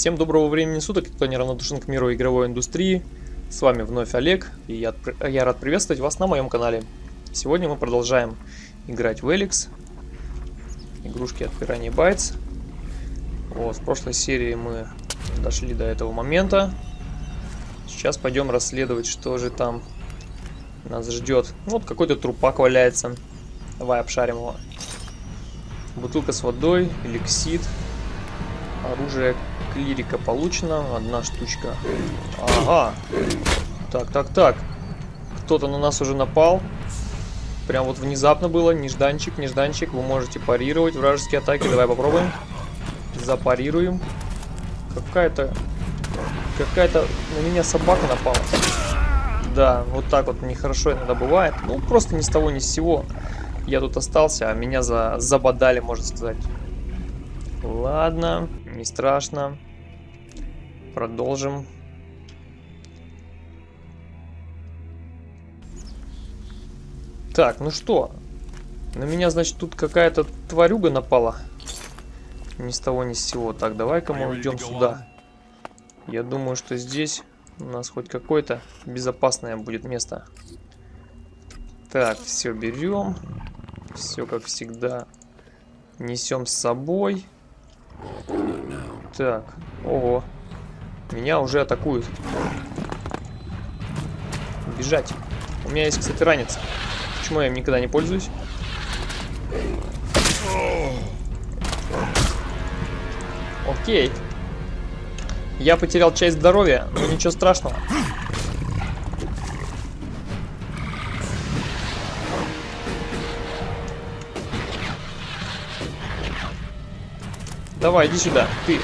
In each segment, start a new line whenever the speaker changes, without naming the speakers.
Всем доброго времени суток, кто неравнодушен к миру игровой индустрии. С вами вновь Олег, и я, я рад приветствовать вас на моем канале. Сегодня мы продолжаем играть в Эликс. Игрушки от Piranha Bytes. Вот, в прошлой серии мы дошли до этого момента. Сейчас пойдем расследовать, что же там нас ждет. Вот какой-то трупак валяется. Давай обшарим его. Бутылка с водой, эликсид, оружие клирика получено, одна штучка. Ага. Так, так, так. Кто-то на нас уже напал. Прям вот внезапно было, нежданчик, нежданчик. Вы можете парировать вражеские атаки. Давай попробуем. Запарируем. Какая-то... Какая-то на меня собака напала. Да, вот так вот нехорошо иногда бывает. Ну, просто ни с того, ни с сего. Я тут остался, а меня за... забодали, можно сказать. Ладно, не страшно. Продолжим. Так, ну что? На меня, значит, тут какая-то тварюга напала. Ни с того, ни с сего. Так, давай-ка мы уйдем сюда. Я думаю, что здесь у нас хоть какое-то безопасное будет место. Так, все берем. Все как всегда несем с собой. Так, ого. Меня уже атакуют. Бежать. У меня есть, кстати, ранец. Почему я им никогда не пользуюсь? Окей. Я потерял часть здоровья, но ничего страшного. Давай, иди сюда, ты.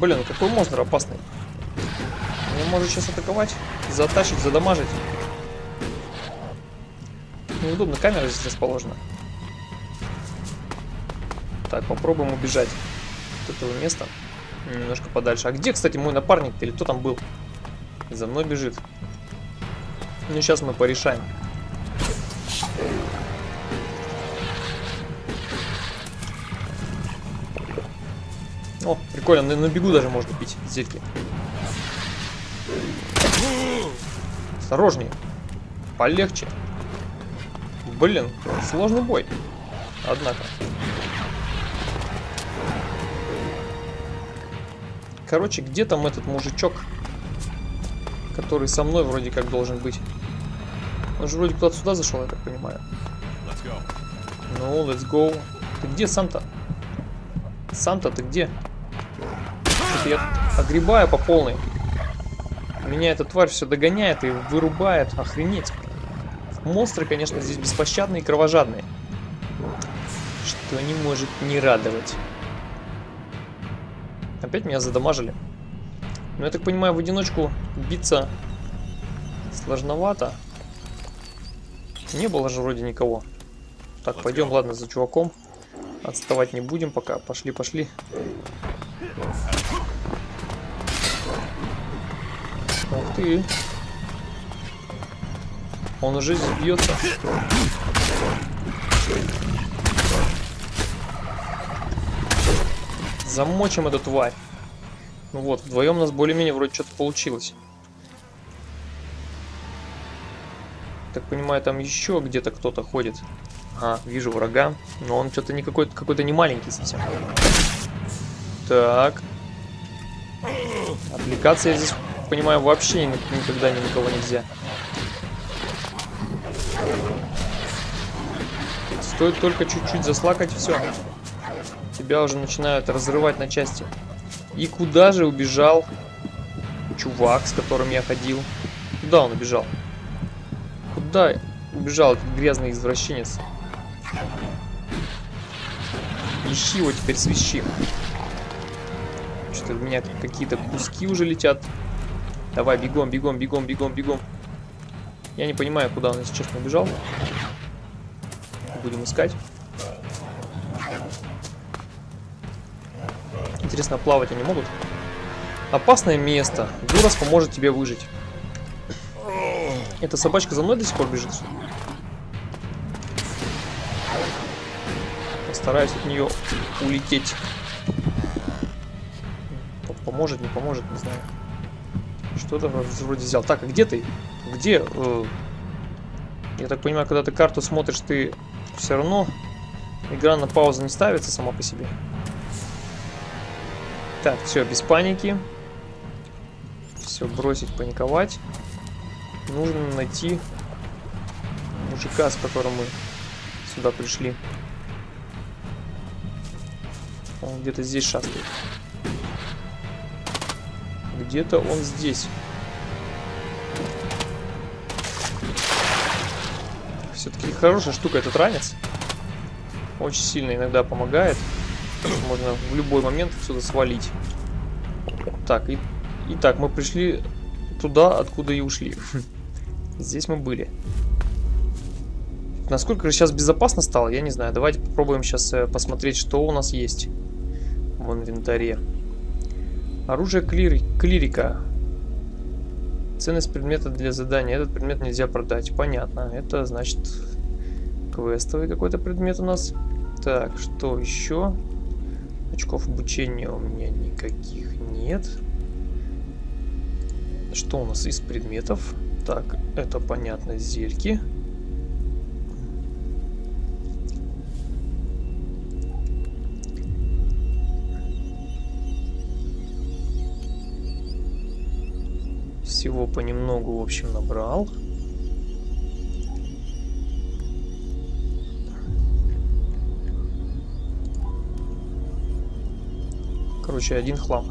Блин, какой монстр опасный. Он может сейчас атаковать, затащить, задамажить. Неудобно, камера здесь расположена. Так, попробуем убежать от этого места. Немножко подальше. А где, кстати, мой напарник или кто там был? За мной бежит. Ну, сейчас мы порешаем. Прикольно, на, на бегу даже можно пить зельки. Осторожнее. Полегче. Блин, сложный бой. Однако. Короче, где там этот мужичок, который со мной вроде как должен быть? Он же вроде куда-то сюда зашел, я так понимаю. Ну, let's go. Ты где, Санта? Санта, ты где? Я огребаю по полной. Меня эта тварь все догоняет и вырубает. Охренеть. Монстры, конечно, здесь беспощадные и кровожадные. Что не может не радовать. Опять меня задамажили. Но я так понимаю, в одиночку биться сложновато. Не было же вроде никого. Так, пойдем, ладно, за чуваком. Отставать не будем пока. Пошли, пошли. Ты. Он уже бьется. Замочим эту тварь. Ну вот, вдвоем у нас более-менее вроде что-то получилось. Так понимаю, там еще где-то кто-то ходит. А, вижу врага. Но он что-то не какой-то какой-то не маленький совсем. Так. Отвлекаться я здесь, понимаю, вообще никогда ни на кого нельзя. Стоит только чуть-чуть заслакать, все. Тебя уже начинают разрывать на части. И куда же убежал чувак, с которым я ходил? Куда он убежал? Куда убежал этот грязный извращенец? Ищи его теперь свищи. Что-то у меня какие-то куски уже летят. Давай, бегом, бегом, бегом, бегом, бегом. Я не понимаю, куда он, если честно, убежал. Будем искать. Интересно, плавать они могут? Опасное место. Дурас поможет тебе выжить. Эта собачка за мной до сих пор бежит. Постараюсь от нее улететь. Поможет, не поможет, не знаю. Что-то вроде взял. Так, а где ты? Где? Э, я так понимаю, когда ты карту смотришь, ты все равно игра на паузу не ставится сама по себе. Так, все, без паники. Все, бросить паниковать. Нужно найти мужика, с которым мы сюда пришли. Он где-то здесь шастает. Где-то он здесь. Все-таки хорошая штука этот ранец. Очень сильно иногда помогает. Можно в любой момент отсюда свалить. Так, и, итак, мы пришли туда, откуда и ушли. Здесь мы были. Насколько же сейчас безопасно стало, я не знаю. Давайте попробуем сейчас э, посмотреть, что у нас есть в инвентаре. Оружие клир... клирика. Ценность предмета для задания. Этот предмет нельзя продать. Понятно. Это значит квестовый какой-то предмет у нас. Так, что еще? Очков обучения у меня никаких нет. Что у нас из предметов? Так, это понятно, зельки. Всего понемногу, в общем, набрал. Короче, один хлам.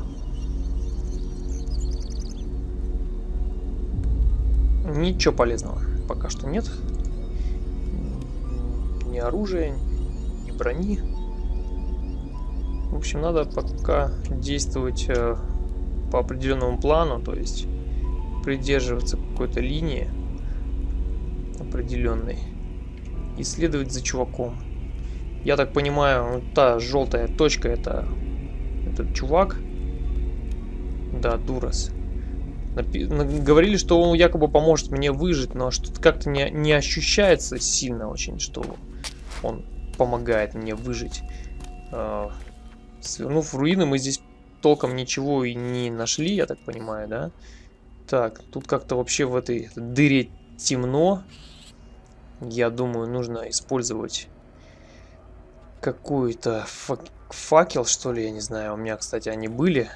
Ничего полезного пока что нет. Ни оружия, ни брони. В общем, надо пока действовать э, по определенному плану, то есть придерживаться какой-то линии определенной и следовать за чуваком. Я так понимаю, та желтая точка это этот чувак. Да, Дурас. Говорили, что он якобы поможет мне выжить, но что-то как-то не, не ощущается сильно очень, что он помогает мне выжить. Э, свернув руины, мы здесь толком ничего и не нашли, я так понимаю, да? Так, тут как-то вообще в этой дыре темно. Я думаю, нужно использовать какую-то факел, что ли, я не знаю. У меня, кстати, они были.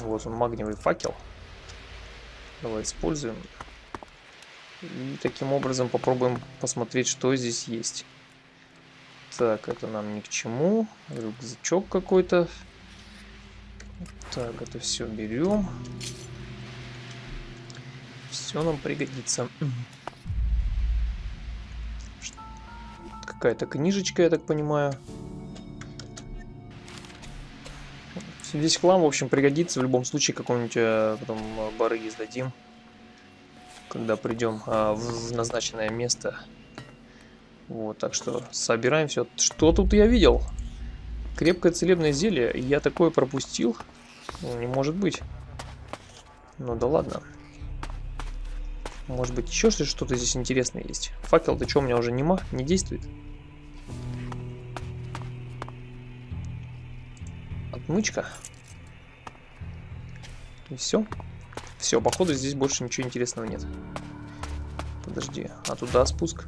Вот он, магниевый факел. Давай используем. И таким образом попробуем посмотреть, что здесь есть. Так, это нам ни к чему. Рюкзачок какой-то. Так, это все берем. Все нам пригодится. Какая-то книжечка, я так понимаю. Весь хлам, в общем, пригодится. В любом случае, какой-нибудь э, потом э, бары издадим. Когда придем а, в назначенное место. Вот, так что собираем все. Что тут я видел? Крепкое целебное зелье. Я такое пропустил. Не может быть. Ну да ладно. Может быть еще что-то здесь интересное есть. Факел-то что, у меня уже нема? Не действует? Отмычка. И все. Все, походу здесь больше ничего интересного нет. Подожди, а туда спуск?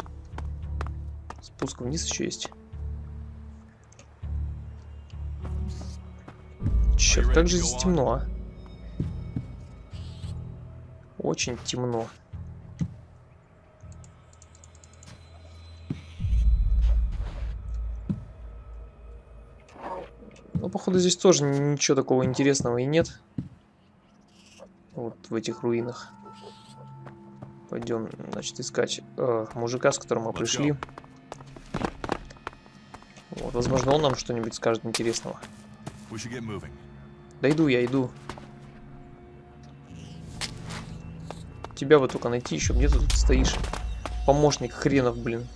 Спуск вниз еще есть. Черт, как же здесь темно, а? Очень темно. Ну, походу, здесь тоже ничего такого интересного и нет. Вот в этих руинах. Пойдем, значит, искать э, мужика, с которым мы пришли. Вот, возможно, он нам что-нибудь скажет интересного. Да иду я, иду. Тебя вот только найти еще. Где ты тут стоишь? Помощник хренов, блин.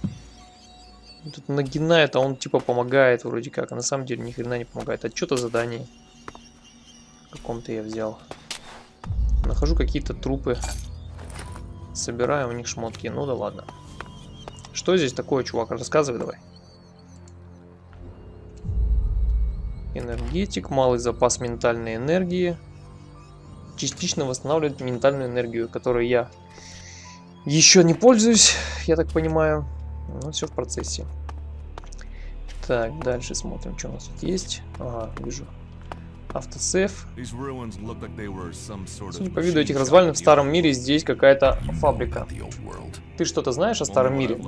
Тут нагинает, а он типа помогает вроде как. А на самом деле ни хрена не помогает. А что-то задание. каком-то я взял. Нахожу какие-то трупы. Собираю у них шмотки. Ну да ладно. Что здесь такое, чувак? Рассказывай давай. Энергетик, малый запас ментальной энергии. Частично восстанавливает ментальную энергию, которую я еще не пользуюсь, я так понимаю. Ну, все в процессе. Так, дальше смотрим, что у нас тут есть. Ага, вижу. Автосейф. Судя по виду этих развалин, в старом мире здесь какая-то фабрика. Ты что-то знаешь о старом мире?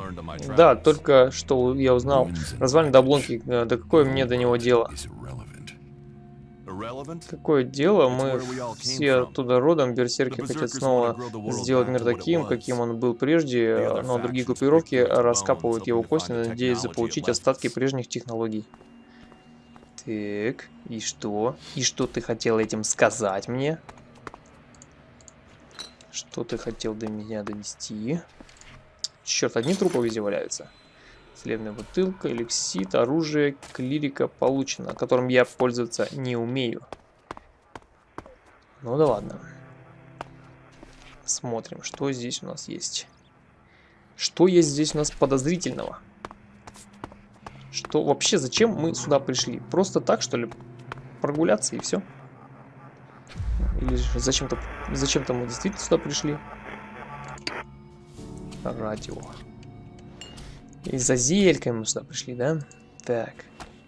Да, только что я узнал. Развалины до обломки, да какое мне до него дело? Какое дело, мы все оттуда родом, берсерки хотят снова сделать мир таким, каким он был прежде, но другие группировки раскапывают его кости, надеясь заполучить остатки прежних технологий. Так, и что? И что ты хотел этим сказать мне? Что ты хотел до меня донести? Черт, одни трупы везде валяются. Целебная бутылка, эликсит, оружие, клирика получено, которым я пользоваться не умею. Ну да ладно. Смотрим, что здесь у нас есть. Что есть здесь у нас подозрительного? Что вообще, зачем мы сюда пришли? Просто так, что ли? Прогуляться и все? Или зачем-то зачем-то мы действительно сюда пришли? Радио. И за зелькой мы сюда пришли, да? Так,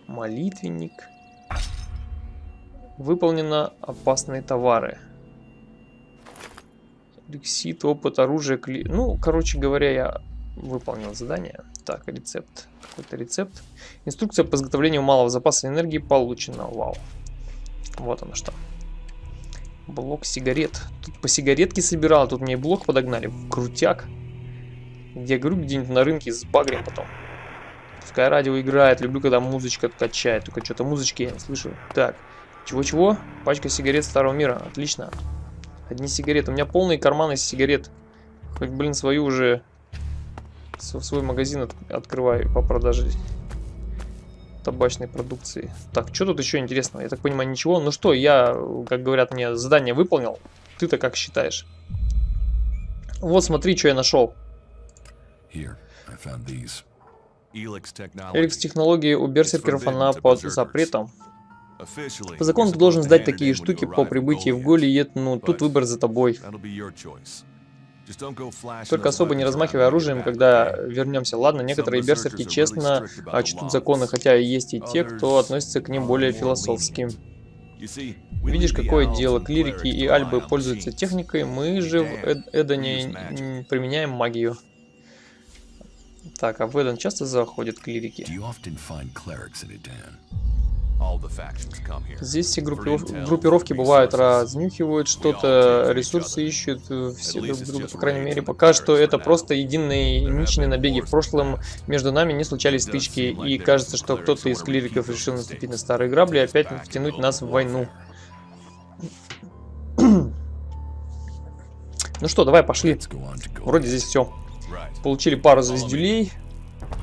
молитвенник. Выполнено опасные товары. Лексит, опыт, оружие, кли... Ну, короче говоря, я выполнил задание. Так, рецепт. Какой-то рецепт. Инструкция по изготовлению малого запаса энергии получена. Вау. Вот оно что. Блок сигарет. Тут по сигаретке собирал, тут мне блок подогнали. Крутяк. Я говорю, где-нибудь на рынке с багрем потом. Пускай радио играет. Люблю, когда музычка качает. Только что-то музычки я не слышу. Так. Чего-чего? Пачка сигарет старого мира. Отлично. Одни сигареты. У меня полные карманы сигарет. Хоть, блин, свою уже... Свой магазин от открываю по продаже табачной продукции. Так, что тут еще интересного? Я так понимаю, ничего. Ну что, я, как говорят мне, задание выполнил. Ты-то как считаешь? Вот смотри, что я нашел. Эликс технологии у берсеркеров она под запретом. По закону ты должен сдать такие штуки по прибытии в Голиет, ну тут выбор за тобой. Только особо не размахивай оружием, когда вернемся. Ладно, некоторые берсерки честно чтут законы, хотя есть и те, кто относится к ним более философски. Видишь, какое дело, клирики и альбы пользуются техникой, мы же в Эд Эдоне применяем магию. Так, а в Эден часто заходят клирики? Здесь все группировки бывают, разнюхивают что-то, ресурсы ищут, э, все друг друга, по крайней мере, пока что это просто единые ничные набеги. В прошлом между нами не случались стычки, и кажется, что кто-то из клириков решил наступить на старые грабли и опять втянуть нас в войну. Ну что, давай, пошли. Вроде здесь все. Получили пару звездюлей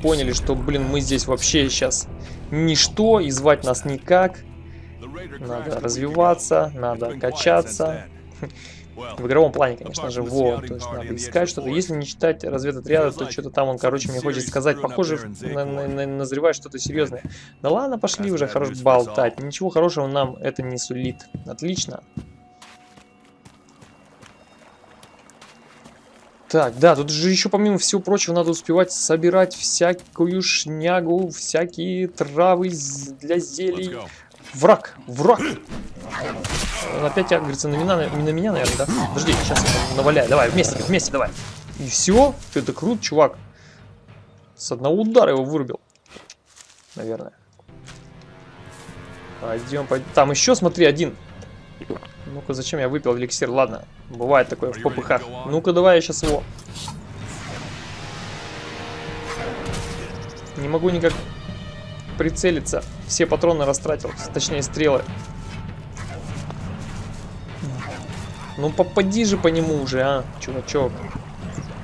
поняли, что, блин, мы здесь вообще сейчас ничто, и звать нас никак. Надо развиваться, надо качаться. В игровом плане, конечно же, вот, то есть надо искать что-то. Если не читать разведотряда, то что-то там он, короче, мне хочет сказать, похоже, на, на, на, назревает что-то серьезное. Да ладно, пошли уже хорош болтать, ничего хорошего нам это не сулит. Отлично. Так, да, тут же еще помимо всего прочего надо успевать собирать всякую шнягу, всякие травы для зелий. Враг, враг! Он опять агрится на меня, на, меня, наверное, да? Подожди, сейчас я наваляю. Давай, вместе, вместе, давай. И все? Это круто, чувак. С одного удара его вырубил. Наверное. Пойдем, пойдем. Там еще, смотри, один. Ну-ка, зачем я выпил эликсир? Ладно, бывает такое в попыхах. Ну-ка, давай я сейчас его... Не могу никак прицелиться. Все патроны растратил, точнее стрелы. Ну попади же по нему уже, а, чувачок.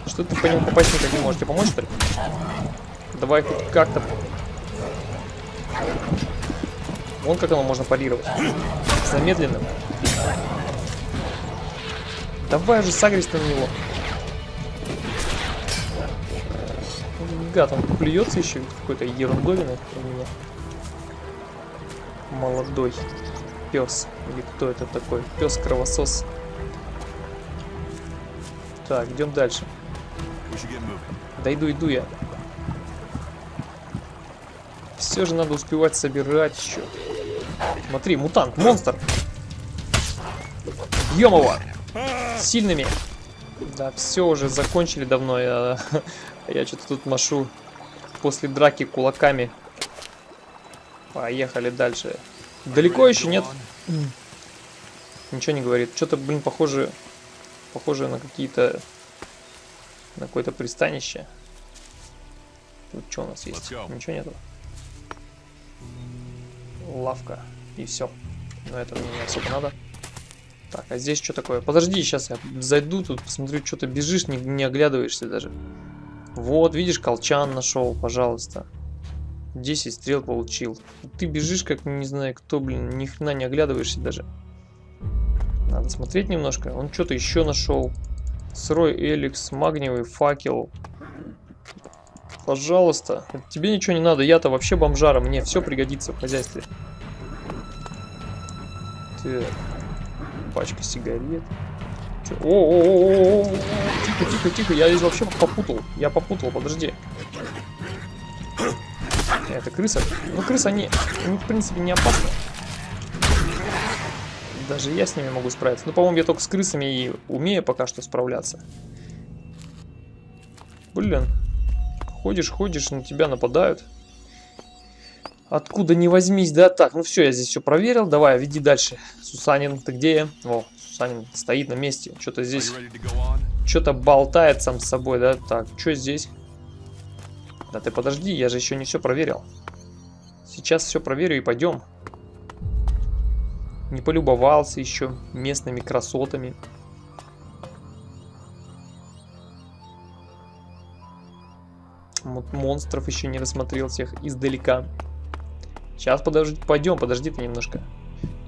Что ты по нему попасть никак не можешь? Тебе помочь, что ли? Давай хоть как-то... Вон как оно можно парировать. Замедленным. Давай же сагрись на него. гад, он плюется еще какой-то ерундовиной у меня. Молодой пес. Или кто это такой? Пес-кровосос. Так, идем дальше. Да иду, иду я. Все же надо успевать собирать еще. Смотри, мутант, монстр. Его. Сильными. Да, все уже закончили давно. Я, я что-то тут машу после драки кулаками. Поехали дальше. Далеко еще нет? Ничего не говорит. Что-то, блин, похоже, похоже на какие-то, на какое-то пристанище. Тут что у нас есть? Ничего нету. Лавка. И все. Но это мне не особо надо. Так, а здесь что такое? Подожди, сейчас я зайду тут, посмотрю, что ты бежишь, не, не оглядываешься даже. Вот, видишь, колчан нашел, пожалуйста. 10 стрел получил. Ты бежишь, как не знаю кто, блин, ни хрена не оглядываешься даже. Надо смотреть немножко. Он что-то еще нашел. Сырой эликс, магниевый факел. Пожалуйста. Тебе ничего не надо. Я-то вообще бомжара. Мне все пригодится в хозяйстве. Так. Пачка сигарет. О, тихо, тихо, тихо. Я здесь вообще попутал. Я попутал, подожди. Это крыса. Ну, крысы, они, они, в принципе, не опасны. Даже я с ними могу справиться. Ну, по-моему, я только с крысами и умею пока что справляться. Блин. Ходишь, ходишь, на тебя нападают. Откуда не возьмись, да? Так, ну все, я здесь все проверил. Давай, веди дальше. Сусанин, ты где? О, Сусанин стоит на месте. Что-то здесь... Что-то болтает сам с собой, да? Так, что здесь? Да ты подожди, я же еще не все проверил. Сейчас все проверю и пойдем. Не полюбовался еще местными красотами. Монстров еще не рассмотрел всех издалека. Сейчас подожди, пойдем, подожди ты немножко.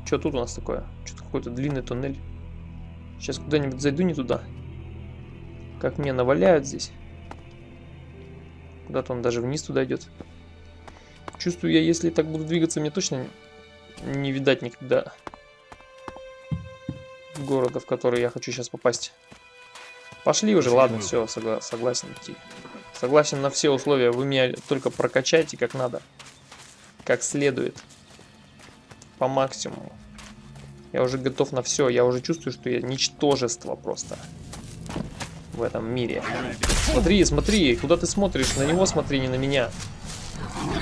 Что тут у нас такое? Что-то какой-то длинный туннель. Сейчас куда-нибудь зайду не туда. Как мне наваляют здесь. Куда-то он даже вниз туда идет. Чувствую я, если так буду двигаться, мне точно не видать никогда города, в который я хочу сейчас попасть. Пошли уже, ладно, все, согла согласен идти. Согласен на все условия, вы меня только прокачайте как надо. Как следует. По максимуму. Я уже готов на все, я уже чувствую, что я ничтожество просто в этом мире. Смотри, смотри, куда ты смотришь? На него смотри, не на меня.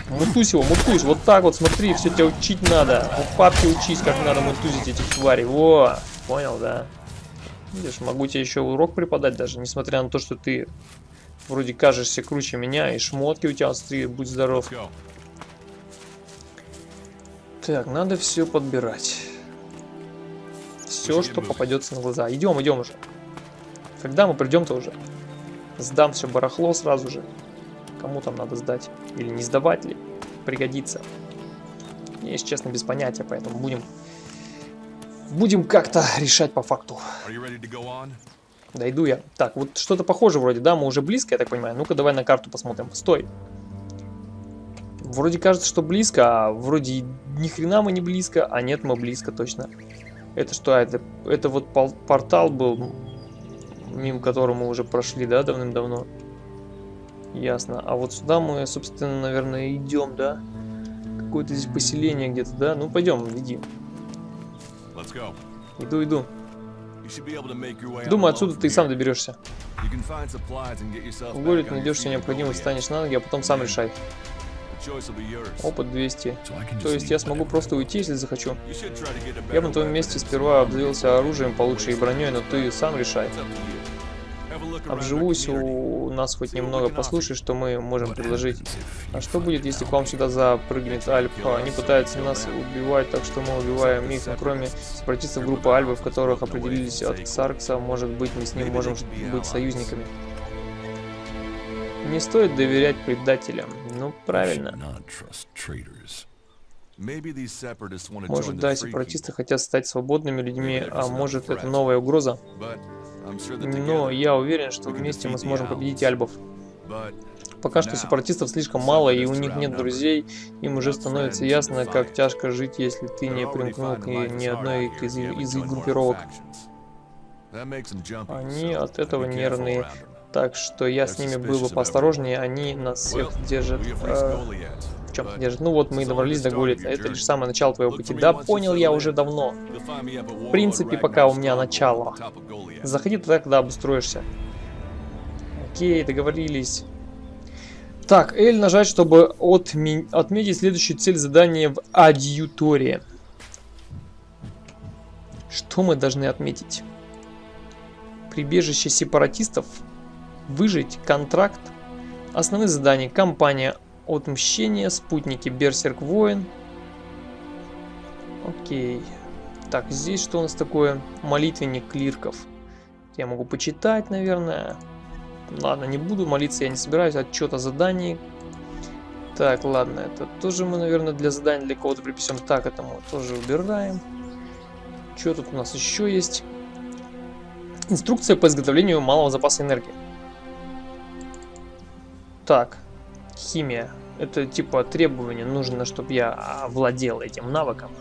Мутусь его, мутусь, вот так вот, смотри, все тебя учить надо. У папки учись, как надо мутузить этих тварей. Во, понял, да? Видишь, могу тебе еще урок преподать даже, несмотря на то, что ты вроде кажешься круче меня, и шмотки у тебя, смотри, будь здоров. Так, надо все подбирать. Все, что попадется на глаза. Идем, идем уже. Когда мы придем-то уже? Сдам все барахло сразу же. Кому там надо сдать? Или не сдавать ли? Пригодится. Я, если честно, без понятия, поэтому будем... Будем как-то решать по факту. Дойду я. Так, вот что-то похоже вроде, да? Мы уже близко, я так понимаю. Ну-ка, давай на карту посмотрим. Стой. Вроде кажется, что близко, а вроде ни хрена мы не близко, а нет, мы близко точно. Это что? Это, это вот портал был мимо которого мы уже прошли, да, давным-давно. Ясно. А вот сюда мы, собственно, наверное, идем, да? Какое-то здесь поселение где-то, да? Ну, пойдем, веди. Иду, иду. Думаю, отсюда ты сам доберешься. В городе найдешь все необходимое, станешь на ноги, а потом сам решай. Опыт 200. То есть я смогу просто уйти, если захочу. Я бы на твоем месте сперва обзавелся оружием получше и броней, но ты сам решай. Обживусь у нас хоть немного, послушай, что мы можем предложить. А что будет, если к вам сюда запрыгнет Альфа? Они пытаются нас убивать, так что мы убиваем их, но кроме сепаратистов группы Альбы, в которых определились от Саркса, может быть, мы с ним можем быть союзниками. Не стоит доверять предателям. Ну, правильно. Может, да, сепаратисты хотят стать свободными людьми, а может, это новая угроза? Но я уверен, что вместе мы сможем победить альбов. Пока что сепаратистов слишком мало, и у них нет друзей. Им уже становится ясно, как тяжко жить, если ты не примкнул к ни одной из, из их группировок. Они от этого нервные. Так что я с ними был бы поосторожнее, они нас всех держат... Э, в чем держат? Ну вот мы добрались до Голита, это лишь самое начало твоего пути. Да, понял я уже давно. В принципе, пока у меня начало. Заходи туда, когда обустроишься. Окей, договорились. Так, L нажать, чтобы отме отметить следующую цель задания в адъюторе. Что мы должны отметить? Прибежище сепаратистов выжить, контракт, основные задания, кампания отмщения, спутники, берсерк, воин. Окей. Так, здесь что у нас такое? Молитвенник клирков. Я могу почитать, наверное. Ладно, не буду молиться, я не собираюсь. Отчет о задании. Так, ладно, это тоже мы, наверное, для задания для кого-то приписем. Так, это мы тоже убираем. Что тут у нас еще есть? Инструкция по изготовлению малого запаса энергии. Так, химия. Это типа требование, нужно, чтобы я владел этим навыком.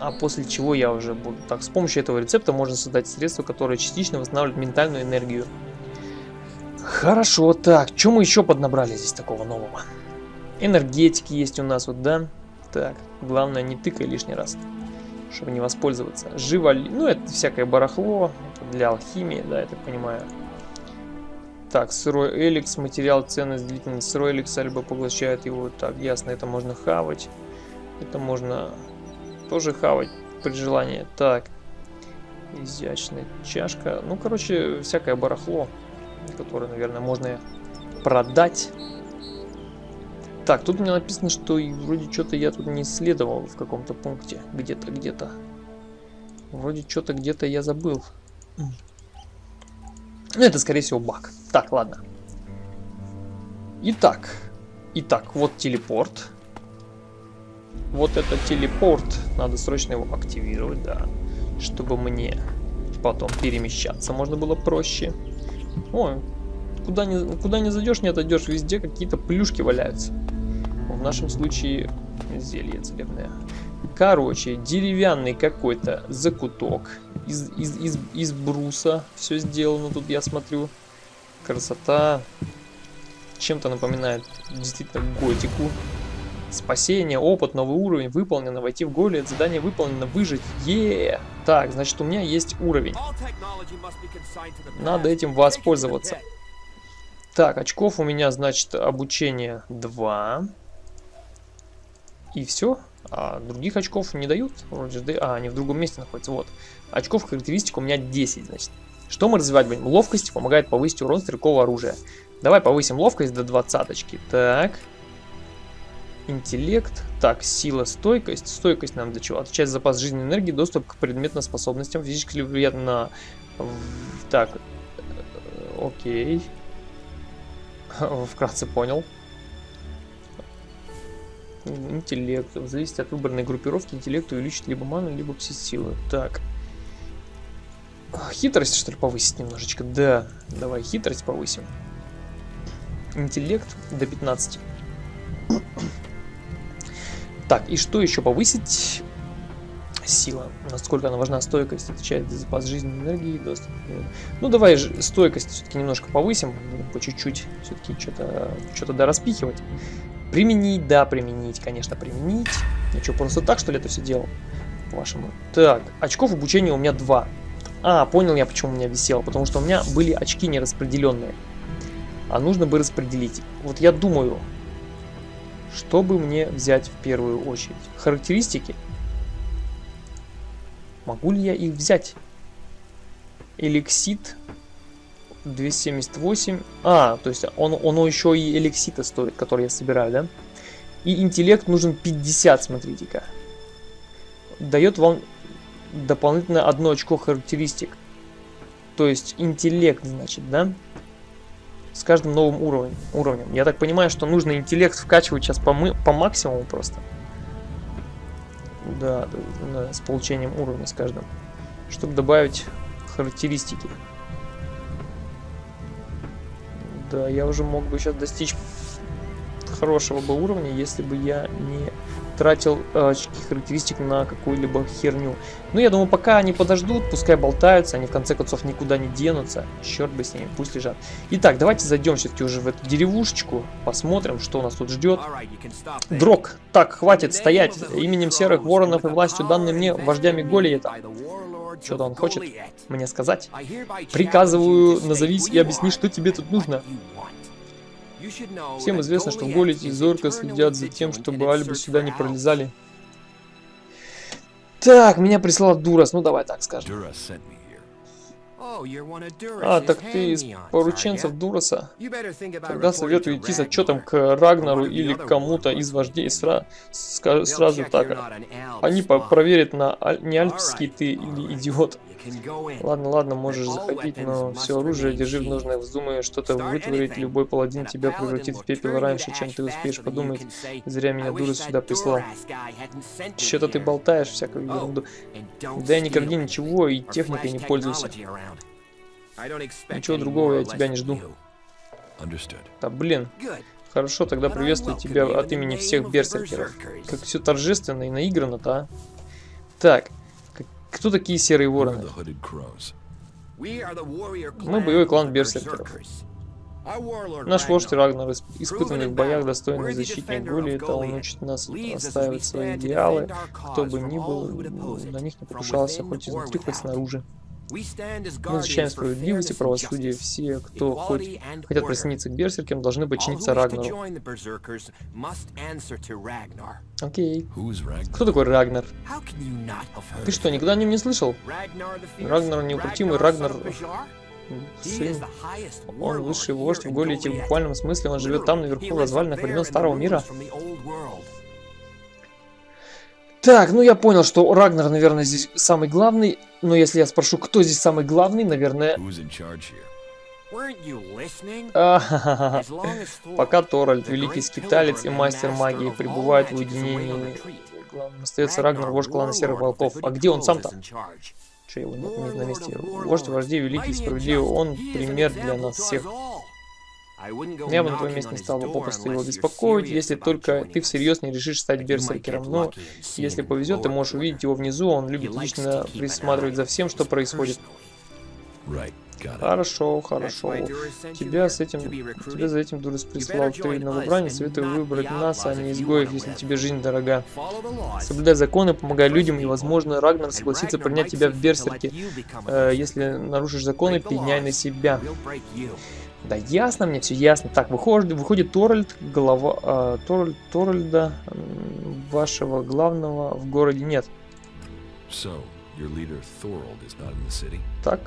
А после чего я уже буду... Так, с помощью этого рецепта можно создать средства, которые частично восстанавливают ментальную энергию. Хорошо, так, что мы еще поднабрали здесь такого нового? Энергетики есть у нас вот, да? Так, главное не тыкай лишний раз, чтобы не воспользоваться. Живо, ну это всякое барахло, для алхимии, да, я так понимаю. Так, сырой эликс, материал, ценность, длительность сырой эликса, либо поглощает его. Так, ясно, это можно хавать. Это можно тоже хавать при желании. Так, изящная чашка. Ну, короче, всякое барахло, которое, наверное, можно продать. Так, тут мне написано, что вроде что-то я тут не исследовал в каком-то пункте. Где-то, где-то. Вроде что-то где-то я забыл. Ну, это, скорее всего, баг. Так, ладно. Итак. Итак, вот телепорт. Вот это телепорт. Надо срочно его активировать, да. Чтобы мне потом перемещаться можно было проще. О, куда не, куда не зайдешь, не отойдешь. Везде какие-то плюшки валяются. В нашем случае зелье целебное. Короче, деревянный какой-то закуток из, из, из, из бруса. Все сделано тут, я смотрю. Красота. Чем-то напоминает действительно готику. Спасение, опыт, новый уровень, выполнено, войти в голет, задание выполнено, выжить. Е, Так, значит у меня есть уровень. Надо этим воспользоваться. Так, очков у меня, значит, обучение 2. И все. А других очков не дают. Вроде, а, они в другом месте находятся. Вот. Очков характеристик у меня 10, значит. Что мы развивать будем? Ловкость помогает повысить урон стрелкового оружия. Давай повысим ловкость до двадцаточки. Так. Интеллект. Так, сила, стойкость. Стойкость нам для чего? Отвечать запас жизненной энергии, доступ к предметным способностям, физически влияет на... Так. Э, окей. Вкратце понял. Интеллект. Зависит от выбранной группировки. Интеллект увеличит либо ману, либо пси-силы. Так. Хитрость, что ли, повысить немножечко? Да. Давай хитрость повысим. Интеллект до 15. Так, и что еще повысить? Сила. Насколько она важна, стойкость отвечает за запас жизненной энергии. Доступ. Ну, давай же стойкость все-таки немножко повысим. По чуть-чуть. Все-таки что-то что, -то, да распихивать. Применить, да, применить, конечно, применить. Я что, просто так, что ли, это все делал? По-вашему. Так, очков обучения у меня два. А, понял я, почему у меня висело. Потому что у меня были очки нераспределенные. А нужно бы распределить. Вот я думаю, что бы мне взять в первую очередь? Характеристики? Могу ли я их взять? Эликсит 278. А, то есть он, он еще и эликсита стоит, который я собираю, да? И интеллект нужен 50, смотрите-ка. Дает вам дополнительно одно очко характеристик. То есть интеллект, значит, да? С каждым новым уровнем. уровнем. Я так понимаю, что нужно интеллект вкачивать сейчас по, мы, по максимуму просто. Да, да, с получением уровня с каждым. Чтобы добавить характеристики. Да, я уже мог бы сейчас достичь хорошего бы уровня, если бы я не тратил э, очки характеристик на какую-либо херню. Ну, я думаю, пока они подождут, пускай болтаются, они в конце концов никуда не денутся. Черт бы с ними, пусть лежат. Итак, давайте зайдем все-таки уже в эту деревушечку, посмотрим, что нас тут ждет. Дрог, так, хватит стоять. Именем серых воронов и властью данной мне вождями Голиета. Что-то он хочет мне сказать. Приказываю, назовись и объясни, что тебе тут нужно. Всем известно, что в Голите и Зорка следят за тем, чтобы Альбы сюда не пролезали. Так, меня прислал Дурас, ну давай так скажем. А, так ты из порученцев Дураса? Тогда советую идти с отчетом к Рагнару или кому-то из вождей сра сразу так. Они проверят, на аль не альпский ты или идиот. Ладно, ладно, можешь заходить, но все оружие держи в нужное. Вздумай что-то вытворить, любой паладин тебя превратит в пепел раньше, чем ты успеешь подумать. Зря меня дура сюда прислал. Что-то ты болтаешь всякую ерунду. Да я кради ничего и техникой не пользуйся. Ничего другого я тебя не жду. Да блин. Хорошо, тогда приветствую тебя от имени всех берсеркеров. Как все торжественно и наиграно-то, а? Так, кто такие серые вороны? Мы боевой клан берсеркеров. Наш вождь Рагнар, испытанный в боях, достойный защитник Гули, это он учит нас отстаивать свои идеалы, кто бы ни был, на них не покушался, хоть изнутри, хоть снаружи. Мы защищаем справедливость и правосудие. Все, кто хоть хотят присоединиться к берсеркам, должны подчиниться Рагнару. Окей. Кто такой Рагнар? Ты что, никогда о нем не слышал? Рагнар неукротимый, Рагнар... Сын. Он высший вождь в Голите в буквальном смысле. Он живет там, наверху, в развалинах времен Старого Мира. Так, ну я понял, что Рагнар, наверное, здесь самый главный. Но если я спрошу, кто здесь самый главный, наверное... Пока Торальд, великий скиталец и мастер магии, пребывает в уединении, главным остается Рагнар, вождь клана Серых Волков. А где он сам-то? Че его нет, нет на месте? Вождь вождей, великий, справедливый, он пример для нас всех. Я бы на твоем месте не стал бы попросту его беспокоить, если только ты всерьез не решишь стать берсеркером. Но если повезет, ты можешь увидеть его внизу, он любит лично присматривать за всем, что происходит. Хорошо, хорошо. Тебя с этим, тебя за этим Дурис прислал. Ты новобранец, советую выбрать нас, а не изгоев, если тебе жизнь дорога. Соблюдай законы, помогай людям, и, возможно, Рагнар согласится принять тебя в берсерке. Э, если нарушишь законы, пеняй на себя. Да ясно мне, все ясно. Так, выходит, выходит Торальд, голова э, Торальд, Торальда, вашего главного в городе нет. So, так.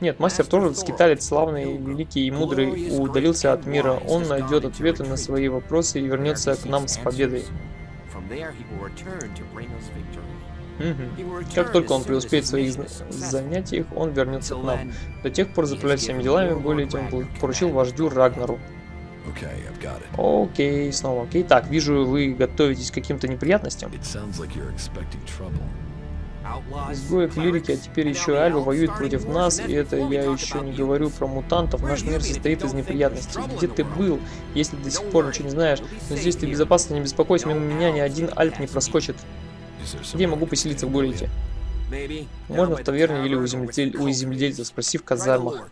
Нет, мастер Торальд, скиталец, славный, великий и мудрый, удалился от мира. Он найдет ответы на свои вопросы и вернется к нам с победой. Угу. Как только он преуспеет в своих занятиях, он вернется к нам. До тех пор заправлять всеми делами, более тем поручил вождю Рагнару. Окей, okay, снова окей. Okay. Так, вижу, вы готовитесь к каким-то неприятностям. Изгои клирики, а теперь еще Альва воюет против нас, и это я еще не говорю про мутантов. Наш мир состоит из неприятностей. Где ты был, если до сих пор ничего не знаешь? Но здесь ты безопасно, не беспокойся, мимо меня ни один Альп не проскочит. Где могу поселиться в городе? Можно в таверне или у, земледель... у земледельца, спроси в казармах.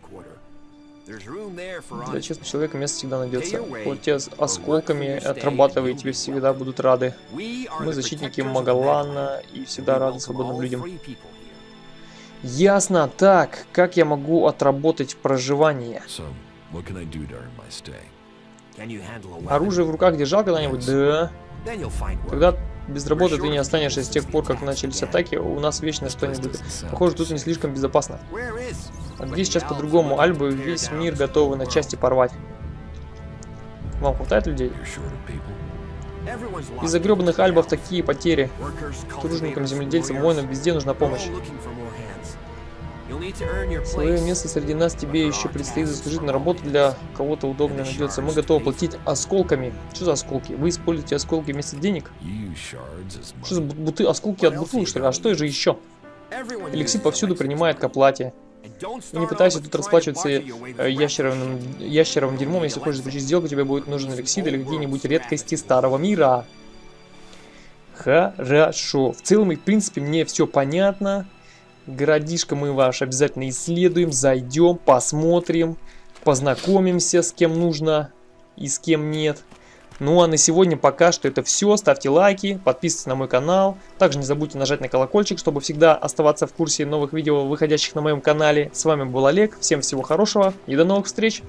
Для честного человека место всегда найдется. Хоть те осколками отрабатывай, тебе всегда будут рады. Мы защитники Магалана и всегда рады свободным людям. Ясно. Так, как я могу отработать проживание? Оружие в руках держал когда-нибудь? Да. Тогда без работы ты не останешься с тех пор, как начались атаки, у нас вечно что-нибудь. Похоже, тут не слишком безопасно. А где сейчас по-другому? Альбы весь мир готовы на части порвать. Вам хватает людей? Из-за гребаных альбов такие потери. Тружникам, земледельцам, воинам везде нужна помощь. Свое место среди нас тебе еще предстоит заслужить на работу для кого-то удобно найдется. Мы готовы платить осколками. Что за осколки? Вы используете осколки вместо денег? Что за буты? Осколки от бутылок, что ли? А что же еще? Эликсир повсюду принимает к оплате. И не пытайся тут расплачиваться э, ящеровым, ящеровым дерьмом. Если хочешь заключить сделку, тебе будет нужен эликсид или какие-нибудь редкости старого мира. Хорошо. В целом и в принципе мне все понятно. Городишко мы ваш обязательно исследуем, зайдем, посмотрим, познакомимся с кем нужно и с кем нет. Ну а на сегодня пока что это все. Ставьте лайки, подписывайтесь на мой канал. Также не забудьте нажать на колокольчик, чтобы всегда оставаться в курсе новых видео, выходящих на моем канале. С вами был Олег. Всем всего хорошего и до новых встреч!